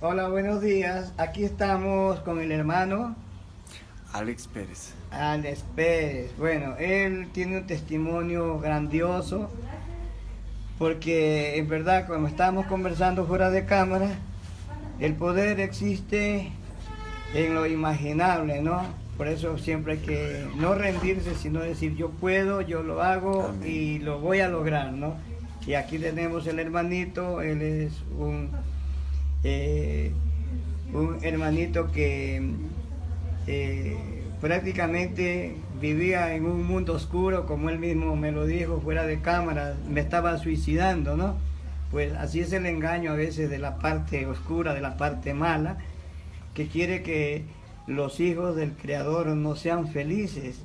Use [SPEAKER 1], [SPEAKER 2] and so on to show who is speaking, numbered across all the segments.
[SPEAKER 1] Hola, buenos días. Aquí estamos con el hermano
[SPEAKER 2] Alex Pérez.
[SPEAKER 1] Alex Pérez. Bueno, él tiene un testimonio grandioso porque en verdad cuando estábamos conversando fuera de cámara, el poder existe en lo imaginable, ¿no? Por eso siempre hay que no rendirse, sino decir yo puedo, yo lo hago
[SPEAKER 2] Amén.
[SPEAKER 1] y lo voy a lograr, ¿no? Y aquí tenemos el hermanito, él es un, eh, un hermanito que eh, prácticamente vivía en un mundo oscuro, como él mismo me lo dijo fuera de cámara, me estaba suicidando, ¿no? Pues así es el engaño a veces de la parte oscura, de la parte mala, que quiere que los hijos del Creador no sean felices.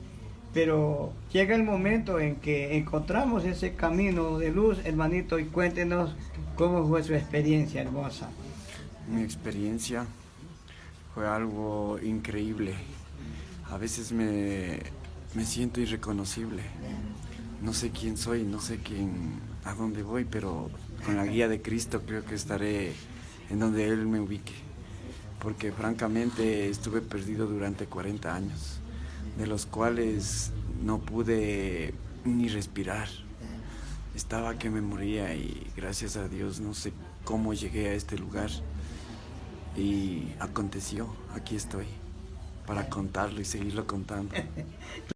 [SPEAKER 1] Pero llega el momento en que encontramos ese camino de luz, hermanito, y cuéntenos cómo fue su experiencia hermosa.
[SPEAKER 2] Mi experiencia fue algo increíble. A veces me, me siento irreconocible. No sé quién soy, no sé quién, a dónde voy, pero con la guía de Cristo creo que estaré en donde Él me ubique. Porque francamente estuve perdido durante 40 años, de los cuales no pude ni respirar. Estaba que me moría y gracias a Dios no sé cómo llegué a este lugar. Y aconteció, aquí estoy, para contarlo y seguirlo contando.